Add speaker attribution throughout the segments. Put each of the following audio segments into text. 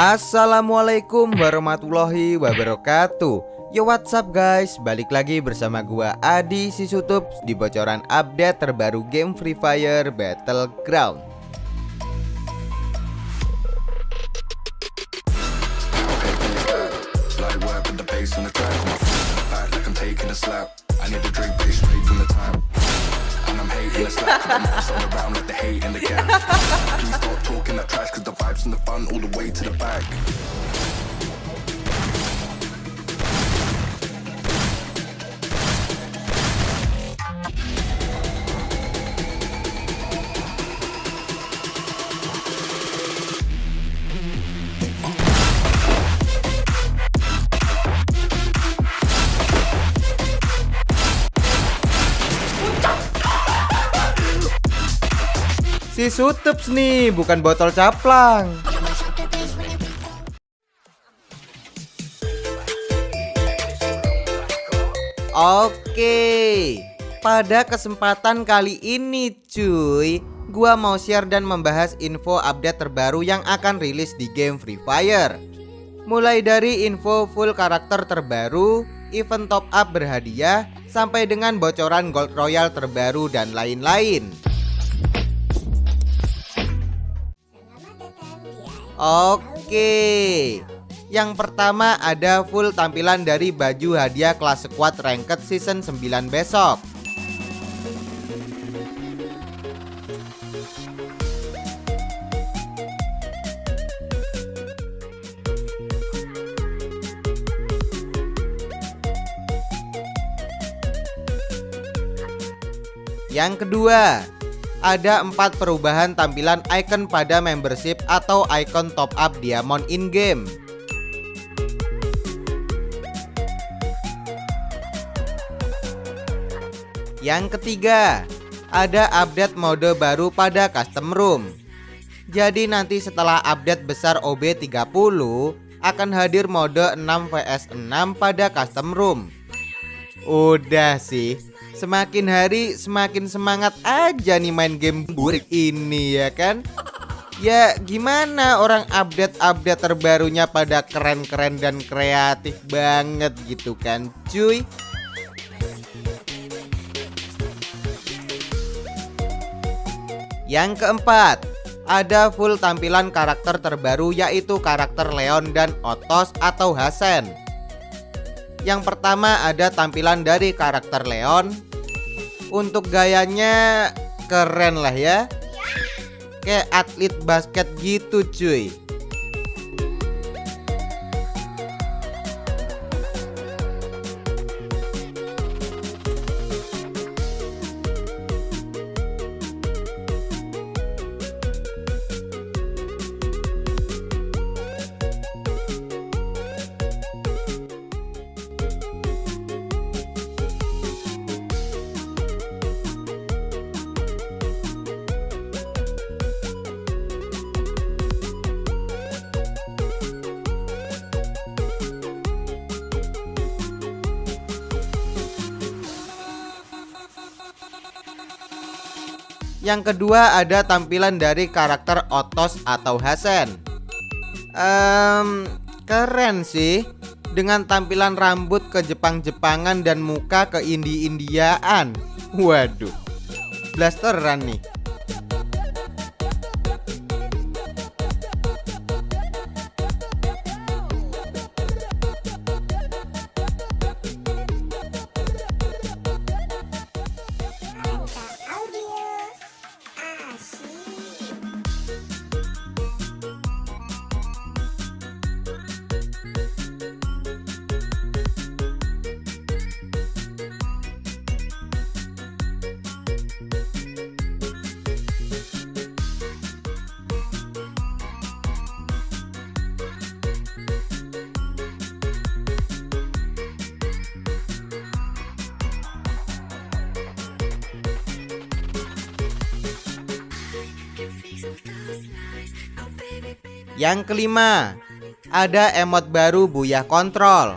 Speaker 1: Assalamualaikum warahmatullahi wabarakatuh. Yo what's up guys? Balik lagi bersama gua Adi Sisutup Di bocoran update terbaru game Free Fire Battleground from the front all the way to the back. Si Sutups nih, bukan botol caplang. Oke, pada kesempatan kali ini cuy Gua mau share dan membahas info update terbaru yang akan rilis di game Free Fire Mulai dari info full karakter terbaru, event top up berhadiah Sampai dengan bocoran gold royal terbaru dan lain-lain Oke. Yang pertama ada full tampilan dari baju hadiah kelas squad ranked season 9 besok. Yang kedua ada empat perubahan tampilan icon pada membership atau icon top up diamond in-game. Yang ketiga, ada update mode baru pada custom room. Jadi nanti setelah update besar OB30 akan hadir mode 6 vs 6 pada custom room. Udah sih, Semakin hari semakin semangat aja nih main game burik ini ya kan? Ya gimana orang update-update terbarunya pada keren-keren dan kreatif banget gitu kan cuy? Yang keempat ada full tampilan karakter terbaru yaitu karakter Leon dan Otos atau Hasen. Yang pertama ada tampilan dari karakter Leon untuk gayanya keren lah ya. Kayak atlet basket gitu cuy Yang kedua ada tampilan dari karakter Otos atau Hasen. Um, Keren sih. Dengan tampilan rambut ke Jepang-Jepangan dan muka ke Indi-Indiaan. Waduh. Blasteran nih Yang kelima, ada emot baru Buyah Kontrol.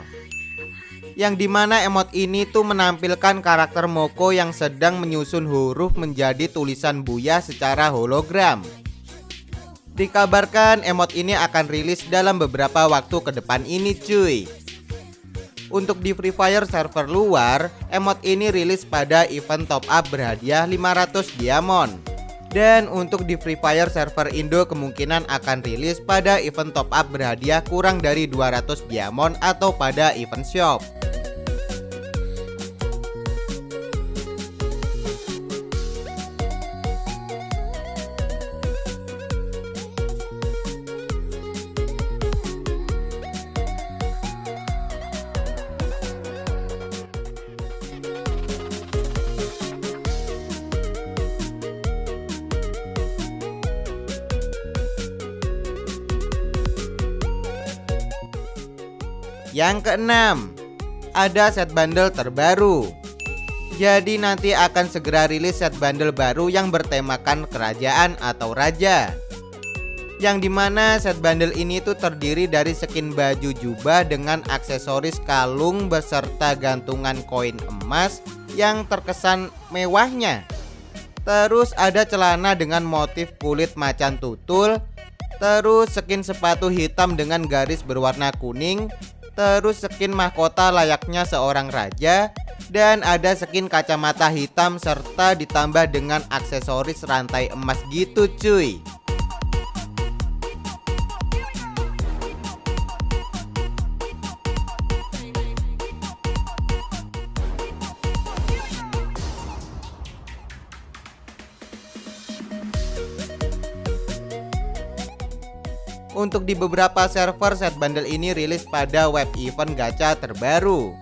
Speaker 1: Yang di mana emot ini tuh menampilkan karakter Moko yang sedang menyusun huruf menjadi tulisan Buyah secara hologram. Dikabarkan emot ini akan rilis dalam beberapa waktu ke depan ini cuy Untuk di Free Fire server luar, emot ini rilis pada event top up berhadiah 500 diamond dan untuk di Free Fire server Indo kemungkinan akan rilis pada event top up berhadiah kurang dari 200 diamond atau pada event shop Yang keenam, ada set bundle terbaru. Jadi nanti akan segera rilis set bundle baru yang bertemakan kerajaan atau raja. Yang di mana set bundle ini tuh terdiri dari skin baju jubah dengan aksesoris kalung beserta gantungan koin emas yang terkesan mewahnya. Terus ada celana dengan motif kulit macan tutul Terus skin sepatu hitam dengan garis berwarna kuning terus skin mahkota layaknya seorang raja, dan ada skin kacamata hitam serta ditambah dengan aksesoris rantai emas gitu cuy. Untuk di beberapa server set bundle ini rilis pada web event gacha terbaru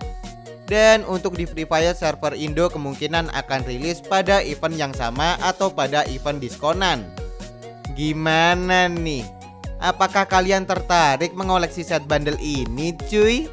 Speaker 1: Dan untuk di Free Fire server Indo kemungkinan akan rilis pada event yang sama atau pada event diskonan Gimana nih? Apakah kalian tertarik mengoleksi set bundle ini cuy?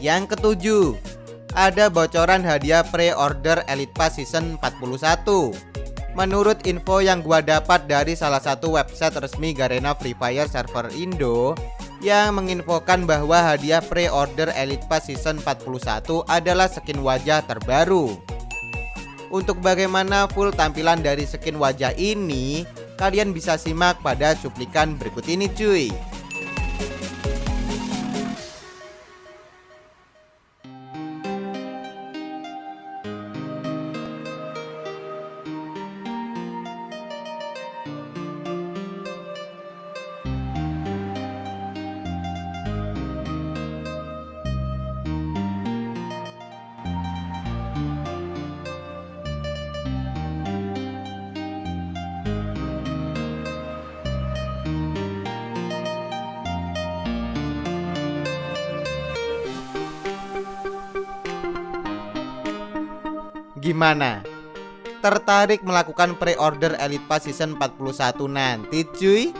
Speaker 1: Yang ketujuh ada bocoran hadiah pre-order Elite Pass Season 41 Menurut info yang gua dapat dari salah satu website resmi Garena Free Fire server Indo yang menginfokan bahwa hadiah pre-order Elite Pass Season 41 adalah skin wajah terbaru. Untuk bagaimana full tampilan dari skin wajah ini, kalian bisa simak pada cuplikan berikut ini cuy. Gimana? Tertarik melakukan pre-order Elite Pass Season 41 nanti cuy?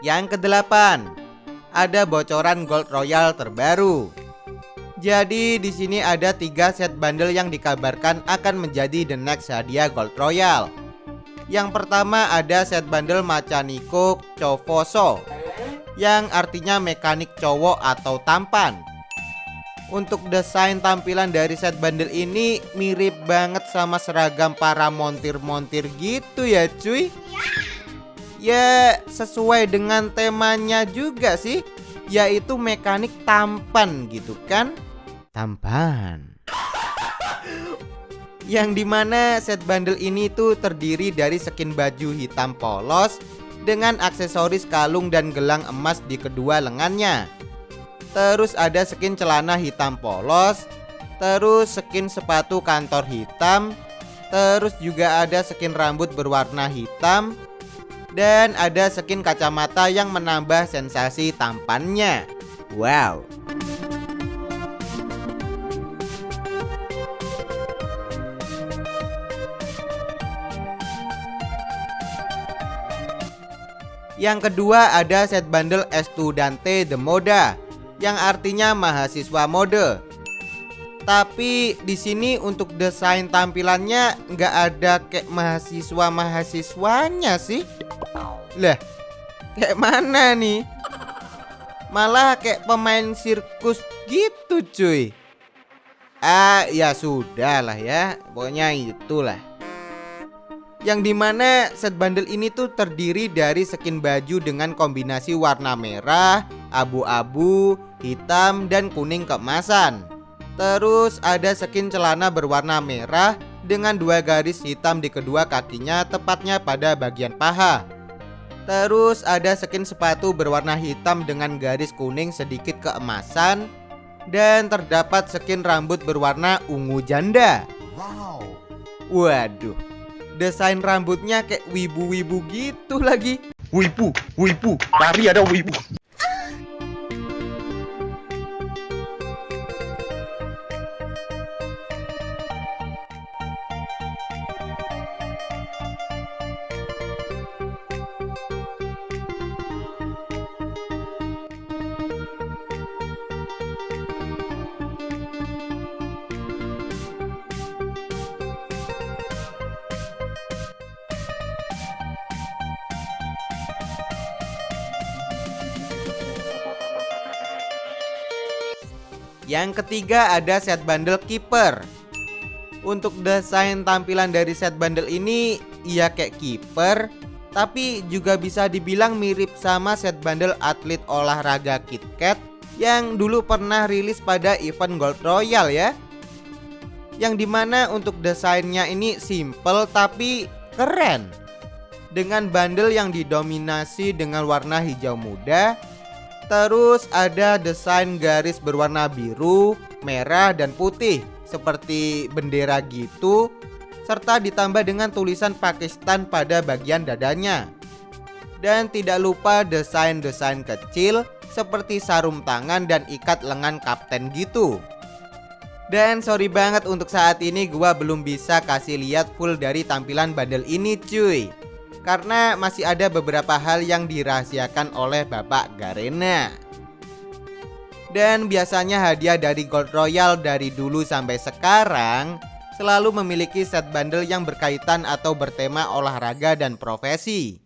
Speaker 1: Yang kedelapan, ada bocoran Gold Royal terbaru. Jadi di sini ada tiga set bundle yang dikabarkan akan menjadi the next hadiah Gold Royal. Yang pertama ada set bundle Machaniko Chofoso yang artinya mekanik cowok atau tampan. Untuk desain tampilan dari set bundle ini mirip banget sama seragam para montir-montir gitu ya cuy. Ya sesuai dengan temanya juga sih, yaitu mekanik tampan gitu kan. Tampan. Yang di mana set bundle ini tuh terdiri dari skin baju hitam polos dengan aksesoris kalung dan gelang emas di kedua lengannya. Terus ada skin celana hitam polos, terus skin sepatu kantor hitam, terus juga ada skin rambut berwarna hitam, dan ada skin kacamata yang menambah sensasi tampannya. Wow. Yang kedua ada set bundle Estudante de Moda yang artinya mahasiswa mode. Tapi di sini untuk desain tampilannya nggak ada kayak mahasiswa mahasiswanya sih. Lah, kayak mana nih? Malah kayak pemain sirkus gitu cuy Ah ya sudah lah ya Pokoknya itulah yang di mana set bundle ini tuh terdiri dari skin baju dengan kombinasi warna merah, abu-abu, hitam, dan kuning keemasan. Terus ada skin celana berwarna merah dengan dua garis hitam di kedua kakinya tepatnya pada bagian paha. Terus ada skin sepatu berwarna hitam dengan garis kuning sedikit keemasan Dan terdapat skin rambut berwarna ungu janda. Wow. Waduh desain rambutnya kayak wibu-wibu gitu lagi.
Speaker 2: Wibu, wibu, lari ada wibu.
Speaker 1: Yang ketiga ada set bundle keeper. Untuk desain tampilan dari set bundle ini Ia kayak keeper Tapi juga bisa dibilang mirip sama set bundle atlet olahraga KitKat Yang dulu pernah rilis pada event Gold Royal ya. Yang di mana untuk desainnya ini simple tapi keren. Dengan bundle yang didominasi dengan warna hijau muda Terus ada desain garis berwarna biru, merah, dan putih. Seperti bendera gitu. Serta ditambah dengan tulisan Pakistan pada bagian dadanya. Dan tidak lupa desain-desain kecil Seperti sarung tangan dan ikat lengan kapten gitu. Dan sorry banget untuk saat ini gua belum bisa kasih lihat full dari tampilan bundle ini cuy karena masih ada beberapa hal yang dirahasiakan oleh Bapak Garena. Dan biasanya hadiah dari Gold Royal dari dulu sampai sekarang selalu memiliki set bundle yang berkaitan atau bertema olahraga dan profesi.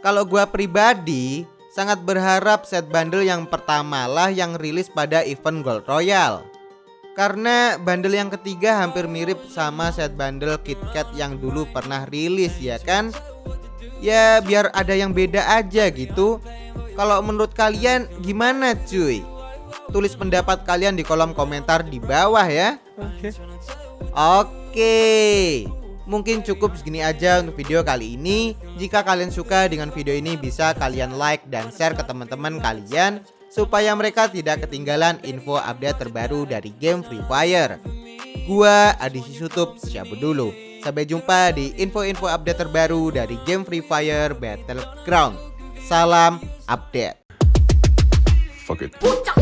Speaker 1: Kalau gua pribadi sangat berharap set bundle yang pertama lah yang rilis pada event Gold Royal. Karena bundle yang ketiga hampir mirip sama set bundle KitKat yang dulu pernah rilis ya kan Ya biar ada yang beda aja gitu. Kalau menurut kalian gimana cuy? Tulis pendapat kalian di kolom komentar di bawah ya. Oke. Oke. Mungkin cukup segini aja untuk video kali ini. Jika kalian suka dengan video ini bisa kalian like dan share ke teman-teman kalian Supaya mereka tidak ketinggalan info update terbaru dari game Free Fire. Gua Adi Sutup, siapa dulu Sampai jumpa di info-info update terbaru dari game Free Fire Battleground. Salam update. Fuck it.